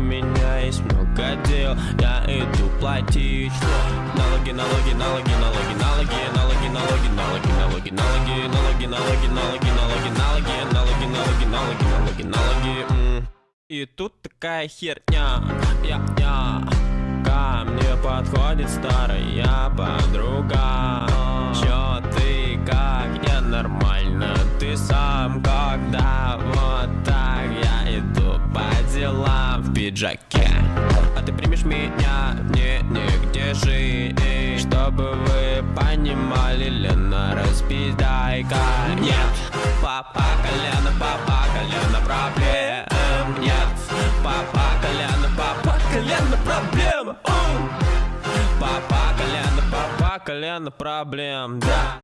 меня есть много дел Я иду платить Налоги, налоги, налоги, налоги, налоги, налоги, налоги, налоги, налоги, налоги, налоги, налоги, налоги, налоги, налоги, налоги, налоги, налоги, налоги, налоги. И тут такая херня, я, я Ко мне подходит старая подруга Чё ты, как я нормально Ты сам когда вот так Я иду по делам в пиджаке. А ты примешь меня, не, нигде жить Чтобы вы понимали, Лена, распиздайка. Нет, папа колено, папа колено проблем. Нет, папа колено, папа колено проблем. Папа колено, папа колено проблем, да